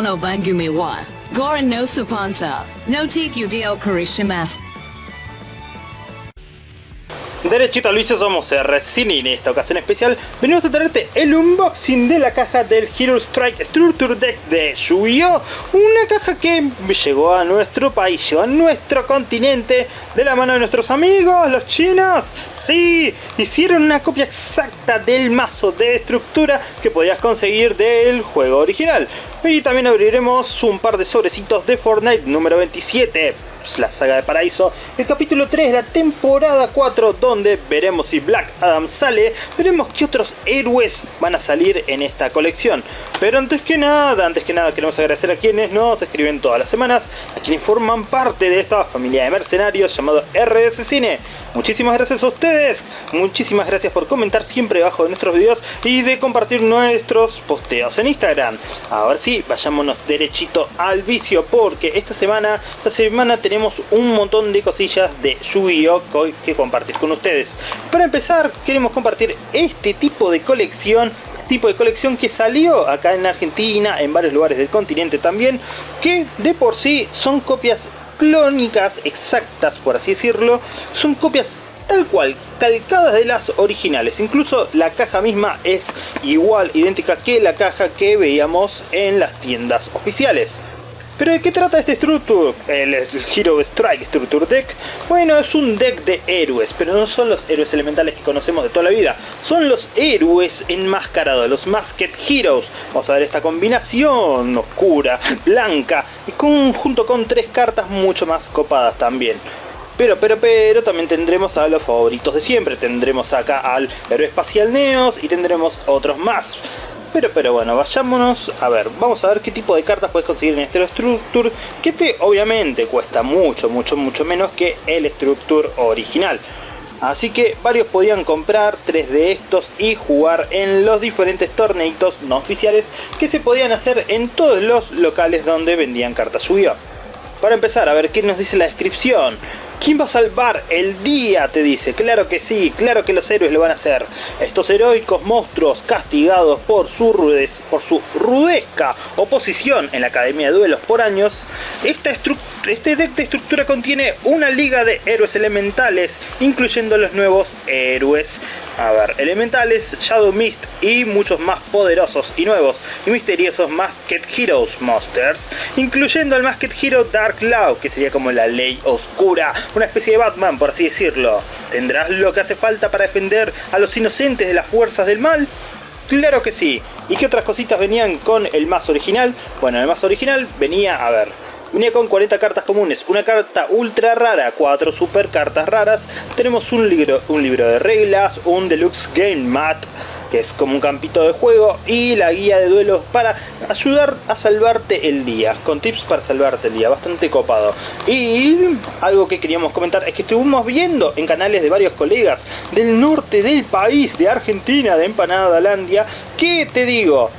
no bangumi wa. Gorin no supansa. No take you dio karishimas. Derechito al vicio somos Racing y en esta ocasión especial venimos a traerte el unboxing de la caja del Hero Strike Structure Deck de Yu-Gi-Oh! Una caja que llegó a nuestro país, llegó a nuestro continente de la mano de nuestros amigos, los chinos. Sí, hicieron una copia exacta del mazo de estructura que podías conseguir del juego original. Y también abriremos un par de sobrecitos de Fortnite número 27 la saga de Paraíso, el capítulo 3 de la temporada 4, donde veremos si Black Adam sale, veremos qué otros héroes van a salir en esta colección. Pero antes que nada, antes que nada queremos agradecer a quienes nos escriben todas las semanas, a quienes forman parte de esta familia de mercenarios llamado RS Cine. Muchísimas gracias a ustedes, muchísimas gracias por comentar siempre debajo de nuestros videos y de compartir nuestros posteos en Instagram. Ahora sí, vayámonos derechito al vicio porque esta semana, esta semana tenemos un montón de cosillas de Yu-Gi-Oh! que compartir con ustedes. Para empezar, queremos compartir este tipo de colección este tipo de colección que salió acá en Argentina, en varios lugares del continente también, que de por sí son copias clónicas exactas, por así decirlo, son copias tal cual, calcadas de las originales. Incluso la caja misma es igual, idéntica que la caja que veíamos en las tiendas oficiales. ¿Pero de qué trata este Structure? El Hero Strike Structure Deck. Bueno, es un deck de héroes, pero no son los héroes elementales que conocemos de toda la vida. Son los héroes enmascarados, los Masked Heroes. Vamos a ver esta combinación oscura, blanca, y con, junto con tres cartas mucho más copadas también. Pero, pero, pero, también tendremos a los favoritos de siempre. Tendremos acá al héroe espacial Neos y tendremos otros más. Pero, pero bueno, vayámonos a ver, vamos a ver qué tipo de cartas puedes conseguir en este Structure, que te obviamente cuesta mucho, mucho, mucho menos que el Structure original. Así que varios podían comprar tres de estos y jugar en los diferentes torneitos no oficiales que se podían hacer en todos los locales donde vendían cartas yu Para empezar, a ver qué nos dice la descripción. ¿Quién va a salvar el día? Te dice. Claro que sí, claro que los héroes lo van a hacer. Estos heroicos monstruos castigados por su, rudez, por su rudezca oposición en la Academia de Duelos por años, esta este deck de estructura contiene una liga de héroes elementales, incluyendo los nuevos héroes a ver, elementales, Shadow Mist y muchos más poderosos y nuevos y misteriosos Masked Heroes Monsters, incluyendo al Masked Hero Dark Law, que sería como la ley oscura, una especie de Batman por así decirlo. ¿Tendrás lo que hace falta para defender a los inocentes de las fuerzas del mal? Claro que sí. ¿Y qué otras cositas venían con el más original? Bueno, el más original venía, a ver, Venía con 40 cartas comunes, una carta ultra rara, 4 super cartas raras. Tenemos un libro, un libro de reglas, un deluxe game mat, que es como un campito de juego, y la guía de duelos para ayudar a salvarte el día, con tips para salvarte el día, bastante copado. Y algo que queríamos comentar es que estuvimos viendo en canales de varios colegas del norte del país, de Argentina, de Empanada Landia, que te digo,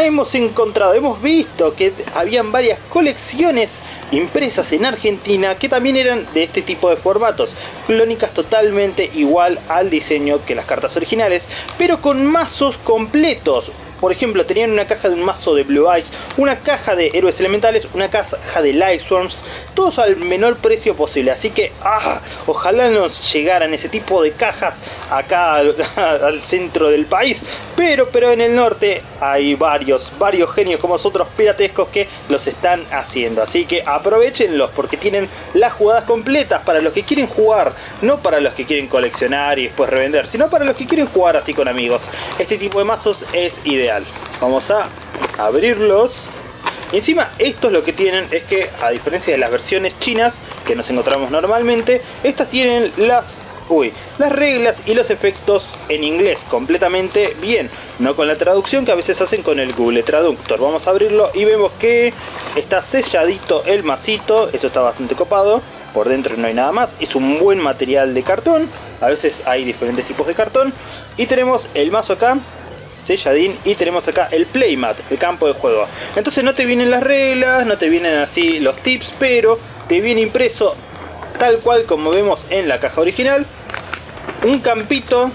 hemos encontrado, hemos visto que habían varias colecciones impresas en Argentina que también eran de este tipo de formatos, clónicas totalmente igual al diseño que las cartas originales, pero con mazos completos, por ejemplo, tenían una caja de un mazo de Blue Eyes, una caja de héroes elementales, una caja de Light Swarms, todos al menor precio posible. Así que, ah, ojalá nos llegaran ese tipo de cajas acá al, centro del país. Pero, pero en el norte hay varios, varios genios como nosotros piratescos que los están haciendo. Así que aprovechenlos porque tienen las jugadas completas para los que quieren jugar, no para los que quieren coleccionar y después revender, sino para los que quieren jugar así con amigos. Este tipo de mazos es ideal. Vamos a abrirlos. Encima estos lo que tienen es que, a diferencia de las versiones chinas que nos encontramos normalmente, estas tienen las, uy, las reglas y los efectos en inglés completamente bien. No con la traducción que a veces hacen con el Google Traductor. Vamos a abrirlo y vemos que está selladito el masito. Eso está bastante copado. Por dentro no hay nada más. Es un buen material de cartón. A veces hay diferentes tipos de cartón. Y tenemos el mazo acá selladín y tenemos acá el playmat, el campo de juego. Entonces no te vienen las reglas, no te vienen así los tips, pero te viene impreso tal cual como vemos en la caja original, un campito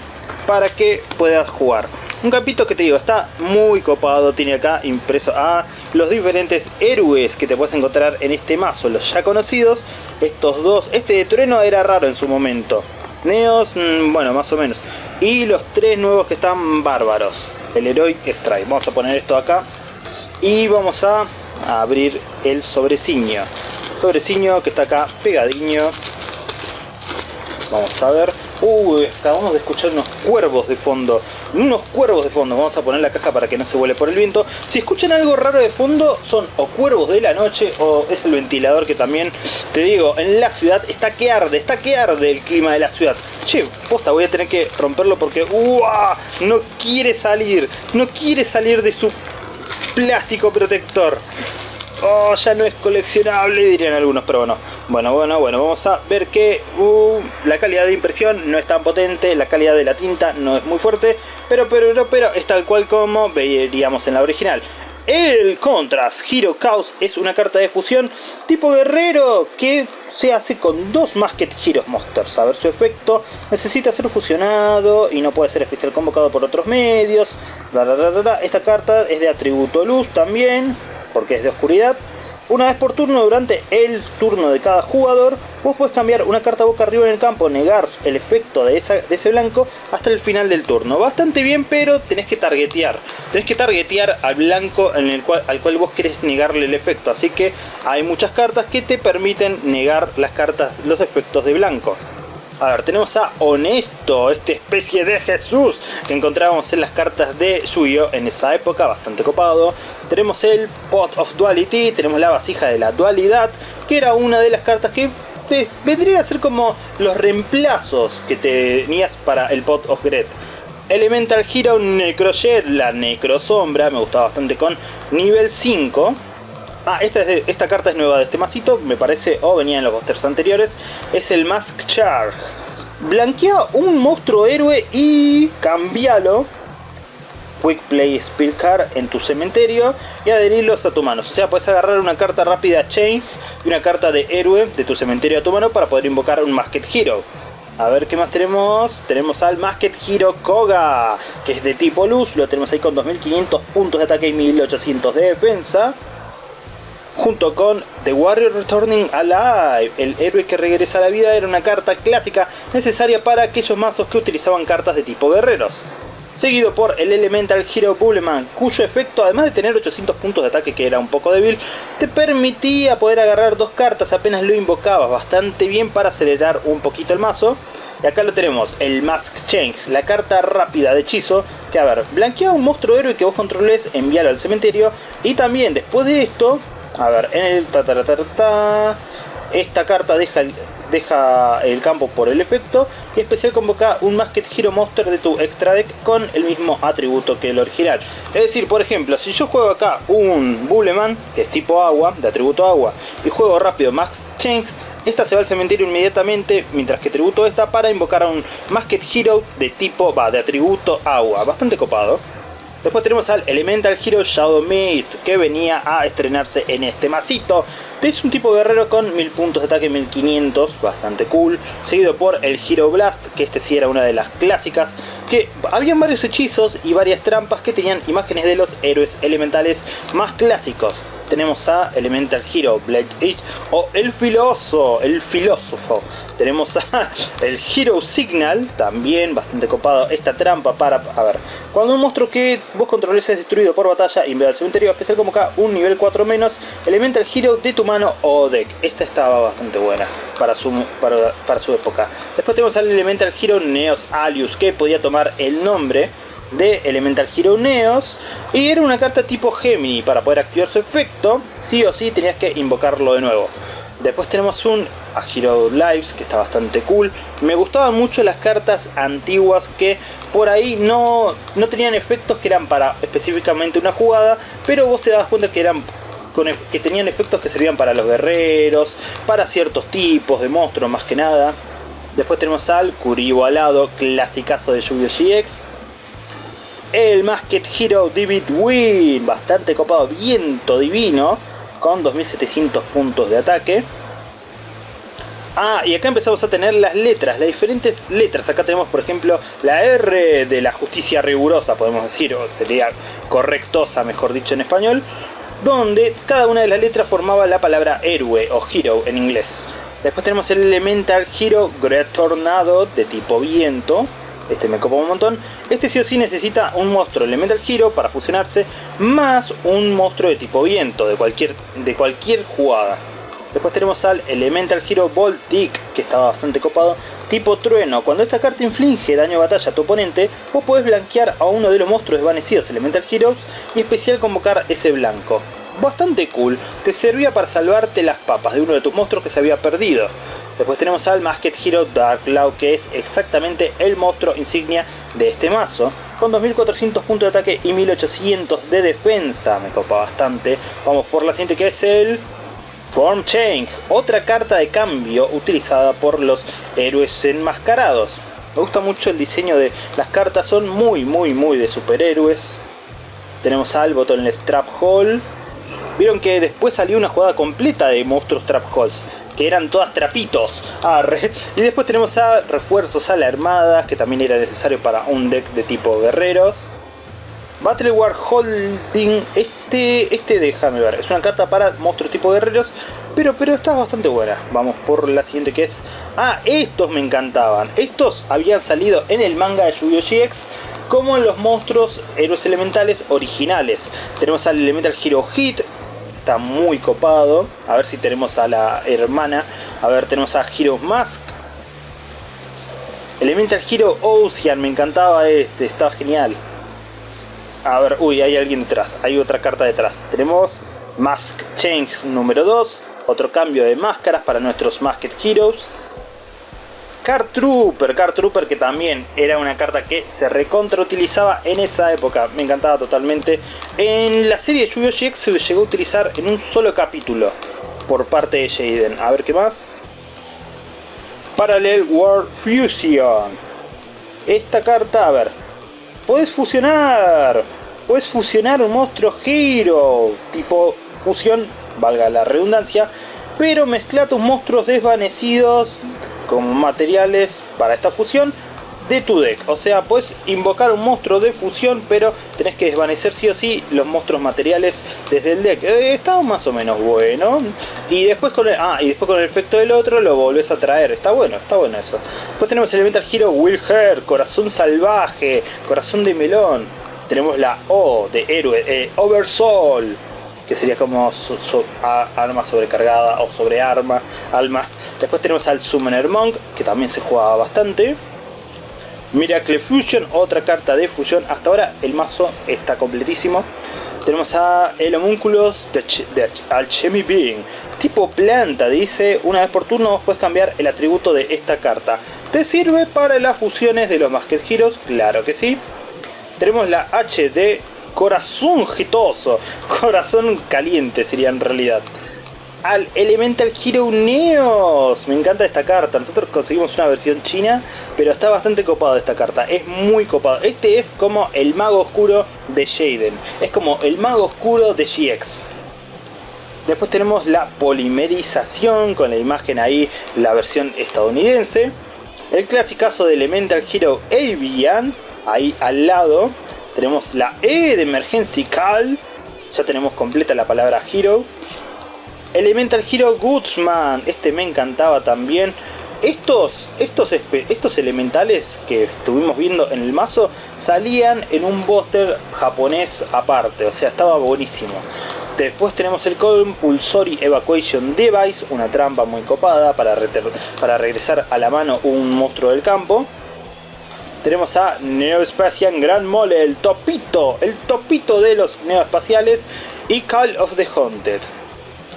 para que puedas jugar. Un campito que te digo, está muy copado, tiene acá impreso a los diferentes héroes que te puedes encontrar en este mazo, los ya conocidos, estos dos, este de trueno era raro en su momento, Neos, mm, bueno, más o menos, y los tres nuevos que están bárbaros, el Heroic Strike, vamos a poner esto acá, y vamos a abrir el sobreciño, sobreciño que está acá pegadiño, vamos a ver, Uy, acabamos de escuchar unos cuervos de fondo. Unos cuervos de fondo. Vamos a poner la caja para que no se vuele por el viento. Si escuchan algo raro de fondo, son o cuervos de la noche o es el ventilador que también, te digo, en la ciudad está que arde, está que arde el clima de la ciudad. Che, posta, voy a tener que romperlo porque ¡uah! no quiere salir. No quiere salir de su plástico protector. Oh, ya no es coleccionable, dirían algunos, pero bueno. Bueno, bueno, bueno, vamos a ver que uh, la calidad de impresión no es tan potente, la calidad de la tinta no es muy fuerte, pero, pero, pero, es tal cual como veríamos en la original. El Contras Hero Chaos es una carta de fusión tipo guerrero que se hace con dos Masked Heroes Monsters. A ver su efecto, necesita ser fusionado y no puede ser especial convocado por otros medios. Esta carta es de atributo luz también, porque es de oscuridad. Una vez por turno durante el turno de cada jugador, vos puedes cambiar una carta boca arriba en el campo, negar el efecto de, ese blanco hasta el final del turno. Bastante bien, pero tenés que targetear. Tenés que targetear al blanco al cual vos querés negarle el efecto. Así que hay muchas cartas que te permiten negar las cartas, los efectos de blanco. A ver, tenemos a Honesto, esta especie de Jesús que encontrábamos en las cartas de Suyo en esa época, bastante copado. Tenemos el Pot of Duality, tenemos la vasija de la dualidad, que era una de las cartas que vendría a ser como los reemplazos que tenías para el Pot of Gret. Elemental Hero Necrojet, la Necrosombra, me gustaba bastante con nivel 5. Ah, esta, carta es nueva de este masito, me parece, o venía en los busters anteriores. Es el Mask Charge. Blanquea un monstruo héroe y cambialo. Quick Play Spill Card en tu cementerio y adherirlos a tu mano. O sea, puedes agarrar una carta rápida Change y una carta de héroe de tu cementerio a tu mano para poder invocar un Masked Hero. A ver qué más tenemos. Tenemos al Masked Hero Koga, que es de tipo luz. Lo tenemos ahí con 2500 puntos de ataque y 1800 de defensa junto con The Warrior Returning Alive. El héroe que regresa a la vida era una carta clásica necesaria para aquellos mazos que utilizaban cartas de tipo guerreros. Seguido por el Elemental Hero Bubbleman, cuyo efecto, además de tener 800 puntos de ataque que era un poco débil, te permitía poder agarrar dos cartas apenas lo invocabas, bastante bien para acelerar un poquito el mazo. Y acá lo tenemos, el Mask Change, la carta rápida de hechizo, que a ver, blanquea un monstruo héroe que vos controles, envíalo al cementerio, y también después de esto, a ver, en el ta, ta, ta, esta carta deja el, deja el campo por el efecto y especial convoca un Masked Hero Monster de tu extra deck con el mismo atributo que el original. Es decir, por ejemplo, si yo juego acá un Bubbleman, que es tipo agua, de atributo agua, y juego rápido Mask Change, esta se va al cementerio inmediatamente, mientras que tributo esta para invocar a un Masked Hero de tipo, va, de atributo agua, bastante copado. Después tenemos al Elemental Hero Shadow Mist, que venía a estrenarse en este masito. Es un tipo guerrero con 1000 puntos de ataque, 1500, bastante cool. Seguido por el Hero Blast, que este sí era una de las clásicas. Que habían varios hechizos y varias trampas que tenían imágenes de los héroes elementales más clásicos tenemos a Elemental Hero, Blade Edge o el filoso, el filósofo. Tenemos a el Hero Signal, también bastante copado esta trampa para, a ver, cuando un monstruo que vos controles es destruido por batalla, invade al cementerio especial como acá, un nivel 4 menos, Elemental Hero de tu mano o deck. Esta estaba bastante buena para su, para, para su época. Después tenemos al Elemental Hero Neos Alius, que podía tomar el nombre de Elemental Hero Neos y era una carta tipo Gemini para poder activar su efecto sí o sí tenías que invocarlo de nuevo. Después tenemos un a Hero Lives que está bastante cool. Me gustaban mucho las cartas antiguas que por ahí no, no tenían efectos que eran para específicamente una jugada pero vos te das cuenta que eran e, que tenían efectos que servían para los guerreros para ciertos tipos de monstruos más que nada. Después tenemos al Kuribo alado clasicazo de Yu-Gi-Oh! GX el Masked Hero David Win, bastante copado, viento divino, con 2700 puntos de ataque. Ah, y acá empezamos a tener las letras, las diferentes letras. Acá tenemos, por ejemplo, la R de la justicia rigurosa, podemos decir, o sería correctosa, mejor dicho en español, donde cada una de las letras formaba la palabra héroe o hero en inglés. Después tenemos el Elemental Hero Great Tornado de tipo viento. Este me copa un montón. Este sí o sí necesita un monstruo Elemental Hero para fusionarse, más un monstruo de tipo viento de cualquier, de cualquier jugada. Después tenemos al Elemental Hero Voltic, que está bastante copado, tipo trueno. Cuando esta carta inflige daño de batalla a tu oponente, vos podés blanquear a uno de los monstruos desvanecidos Elemental Heroes y especial convocar ese blanco. Bastante cool, te servía para salvarte las papas de uno de tus monstruos que se había perdido. Después tenemos al Masked Hero Dark Cloud, que es exactamente el monstruo insignia de este mazo, con 2400 puntos de ataque y 1800 de defensa, me copa bastante. Vamos por la siguiente que es el Form Change, otra carta de cambio utilizada por los héroes enmascarados. Me gusta mucho el diseño de las cartas, son muy muy muy de superhéroes. Tenemos al botón Trap Hole. Vieron que después salió una jugada completa de monstruos Trap Holes, que eran todas trapitos. Y después tenemos a refuerzos a la armada, que también era necesario para un deck de tipo guerreros. Battle War Holding, este, este déjame ver, es una carta para monstruos tipo guerreros, pero, pero está bastante buena. Vamos por la siguiente que es... Ah, estos me encantaban. Estos habían salido en el manga de Yu-Gi-Oh! GX como los monstruos héroes elementales originales. Tenemos al Elemental Hero Hit, está muy copado. A ver si tenemos a la hermana. A ver, tenemos a Hero Mask. Elemental Hero Ocean, me encantaba este, estaba genial. A ver, uy, hay alguien detrás. Hay otra carta detrás. Tenemos Mask Change número 2. Otro cambio de máscaras para nuestros Masked Heroes. Card Trooper, Card Trooper que también era una carta que se recontrautilizaba en esa época, me encantaba totalmente. En la serie Yu-Gi-Oh! GX se llegó a utilizar en un solo capítulo por parte de Jaden. A ver qué más. Parallel World Fusion. Esta carta, a ver, Puedes fusionar, puedes fusionar un monstruo Hero, tipo fusión, valga la redundancia, pero mezcla tus monstruos desvanecidos como materiales para esta fusión de tu deck. O sea, puedes invocar un monstruo de fusión, pero tenés que desvanecer sí o sí los monstruos materiales desde el deck. Eh, está más o menos bueno. Y después con el, ah, y después con el efecto del otro lo volvés a traer. Está bueno, está bueno eso. Después tenemos el Elemental Hero Will Her, Corazón Salvaje, Corazón de Melón. Tenemos la O de héroe, eh, Oversoul que sería como arma sobrecargada o sobre arma, alma. Después tenemos al Summoner Monk, que también se jugaba bastante. Miracle Fusion, otra carta de fusión. Hasta ahora el mazo está completísimo. Tenemos a el Homúnculos de, de Alchemy. Tipo planta, dice, una vez por turno puedes cambiar el atributo de esta carta. ¿Te sirve para las fusiones de los Masked Heroes? Claro que sí. Tenemos la H de Corazón Jetoso. Corazón caliente sería en realidad al Elemental Hero Neos. Me encanta esta carta. Nosotros conseguimos una versión china, pero está bastante copado esta carta. Es muy copado. Este es como el mago oscuro de Jaden. Es como el mago oscuro de GX. Después tenemos la polimerización con la imagen ahí, la versión estadounidense. El clasicazo de Elemental Hero Avian, ahí al lado. Tenemos la E de Emergency Call. Ya tenemos completa la palabra Hero. Elemental Hero Goodsman, este me encantaba también. Estos, estos, estos elementales que estuvimos viendo en el mazo salían en un booster japonés aparte, o sea, estaba buenísimo. Después tenemos el Compulsory Evacuation Device, una trampa muy copada para, para regresar a la mano un monstruo del campo. Tenemos a Neoespacian Grand Mole, el topito, el topito de los neoespaciales y Call of the Haunted.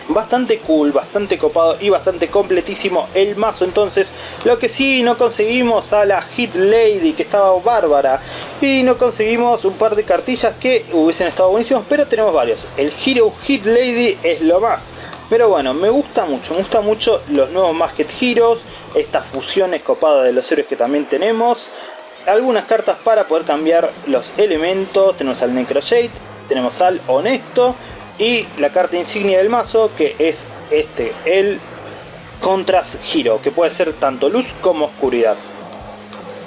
Bastante cool, bastante copado y bastante completísimo el mazo entonces lo que sí no conseguimos a la Hit Lady que estaba bárbara y no conseguimos un par de cartillas que hubiesen estado buenísimos pero tenemos varios. El Hero Hit Lady es lo más pero bueno, me gusta mucho, me gusta mucho los nuevos Masked Heroes, estas fusiones copadas de los héroes que también tenemos, algunas cartas para poder cambiar los elementos, tenemos al Necroshade, tenemos al Honesto, y la carta insignia del mazo que es este, el contras giro, que puede ser tanto luz como oscuridad.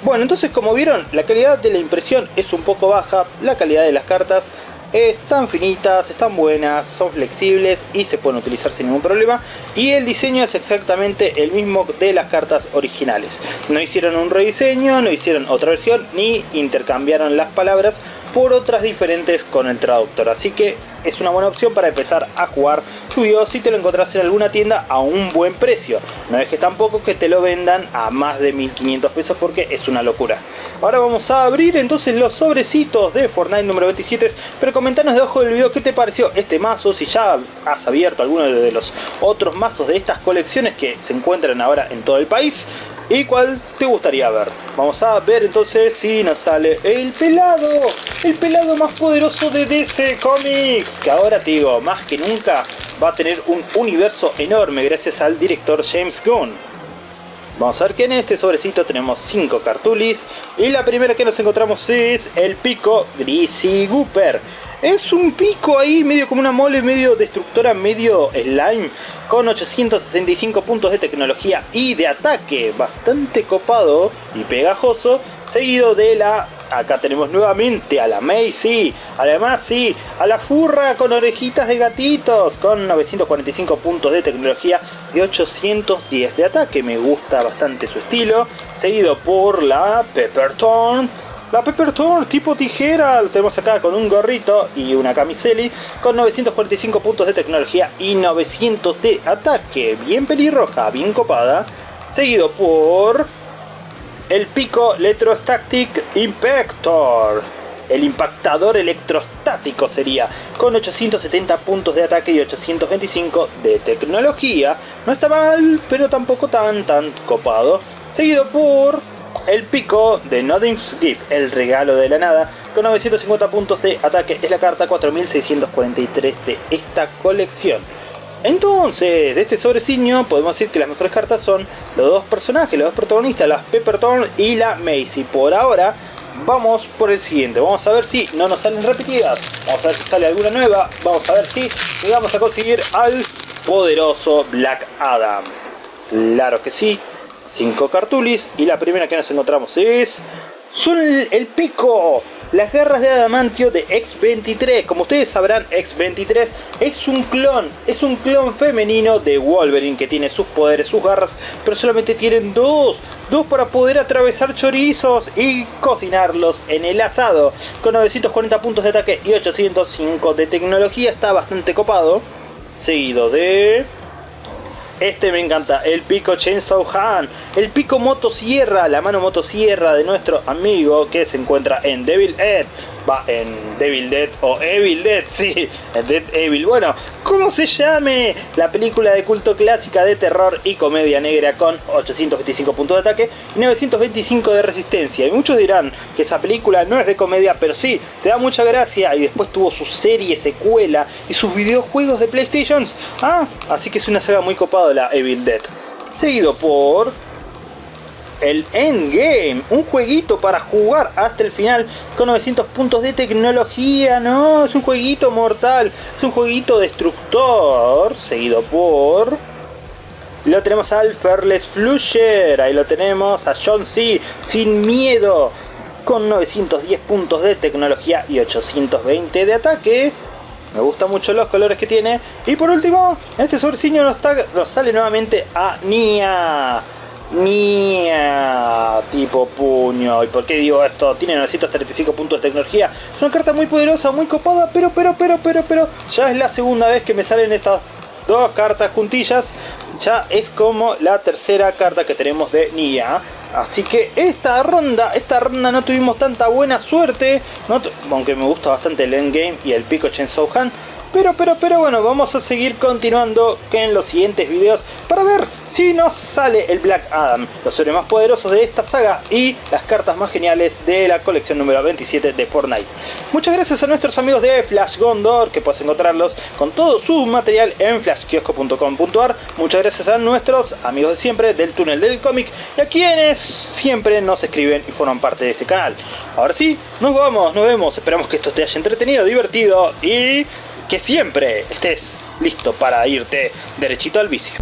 Bueno, entonces como vieron, la calidad de la impresión es un poco baja, la calidad de las cartas están finitas, están buenas, son flexibles y se pueden utilizar sin ningún problema. Y el diseño es exactamente el mismo de las cartas originales. No hicieron un rediseño, no hicieron otra versión, ni intercambiaron las palabras por otras diferentes con el traductor. Así que es una buena opción para empezar a jugar yu si te lo encontrás en alguna tienda a un buen precio. No dejes tampoco que te lo vendan a más de 1500 pesos porque es una locura. Ahora vamos a abrir entonces los sobrecitos de Fortnite número 27. Pero comentanos debajo del video qué te pareció este mazo, si ya has abierto alguno de los otros mazos de estas colecciones que se encuentran ahora en todo el país y cuál te gustaría ver. Vamos a ver entonces si nos sale el pelado, el pelado más poderoso de DC Comics, que ahora te digo, más que nunca va a tener un universo enorme gracias al director James Gunn. Vamos a ver que en este sobrecito tenemos 5 cartulis y la primera que nos encontramos es el pico Greasy Gooper. Es un pico ahí medio como una mole, medio destructora, medio slime con 865 puntos de tecnología y de ataque, bastante copado y pegajoso, seguido de la, acá tenemos nuevamente a la Macy, además sí, a la Furra con orejitas de gatitos, con 945 puntos de tecnología y 810 de ataque, me gusta bastante su estilo, seguido por la Pepperton, la Pepper tipo tijera, lo tenemos acá con un gorrito y una camiseli con 945 puntos de tecnología y 900 de ataque. Bien pelirroja, bien copada. Seguido por el pico Electrostatic Impactor. El impactador electrostático sería con 870 puntos de ataque y 825 de tecnología. No está mal, pero tampoco tan tan copado. Seguido por el pico de Nothing's Gift, el regalo de la nada, con 950 puntos de ataque, es la carta 4643 de esta colección. Entonces, de este sobrecillo podemos decir que las mejores cartas son los dos personajes, los dos protagonistas, la Pepperton y la Macy. Por ahora, vamos por el siguiente. Vamos a ver si no nos salen repetidas. Vamos a ver si sale alguna nueva. Vamos a ver si llegamos a conseguir al poderoso Black Adam. Claro que sí, 5 cartulis y la primera que nos encontramos es... Son el, pico, las garras de adamantio de X-23. Como ustedes sabrán, X-23 es un clon, es un clon femenino de Wolverine que tiene sus poderes, sus garras, pero solamente tienen dos. Dos para poder atravesar chorizos y cocinarlos en el asado. Con 940 puntos de ataque y 805 de tecnología está bastante copado. Seguido de... Este me encanta, el pico Chainsaw Han, el pico motosierra, la mano motosierra de nuestro amigo que se encuentra en Devil Ed va en Devil Dead o Evil Dead, sí, Dead Evil. Bueno, ¿cómo se llame? La película de culto clásica de terror y comedia negra con 825 puntos de ataque y 925 de resistencia. Y muchos dirán que esa película no es de comedia, pero sí, te da mucha gracia y después tuvo su serie, secuela y sus videojuegos de PlayStation. Ah, así que es una saga muy copada la Evil Dead. Seguido por el Endgame, un jueguito para jugar hasta el final con 900 puntos de tecnología, no, es un jueguito mortal, es un jueguito destructor, seguido por... Lo tenemos al Fearless Flusher, ahí lo tenemos, a John C. Sin Miedo, con 910 puntos de tecnología y 820 de ataque. Me gustan mucho los colores que tiene. Y por último, en este sobrecillo nos, nos sale nuevamente a Nia Nia, tipo puño. ¿Y por qué digo esto? Tiene 935 puntos de tecnología. Es una carta muy poderosa, muy copada, pero, pero, pero, pero, pero... Ya es la segunda vez que me salen estas dos cartas juntillas. Ya es como la tercera carta que tenemos de Nia. Así que esta ronda, esta ronda no tuvimos tanta buena suerte. aunque me gusta bastante el endgame y el pico Chainsaw Han. Pero, pero, pero bueno, vamos a seguir continuando en los siguientes videos para ver si nos sale el Black Adam, los héroes más poderosos de esta saga y las cartas más geniales de la colección número 27 de Fortnite. Muchas gracias a nuestros amigos de Flash Gondor, que puedes encontrarlos con todo su material en flashkiosco.com.ar. Muchas gracias a nuestros amigos de siempre del túnel del cómic y a quienes siempre nos escriben y forman parte de este canal. Ahora sí, nos vamos, nos vemos, esperamos que esto te haya entretenido, divertido y que siempre estés listo para irte derechito al vicio.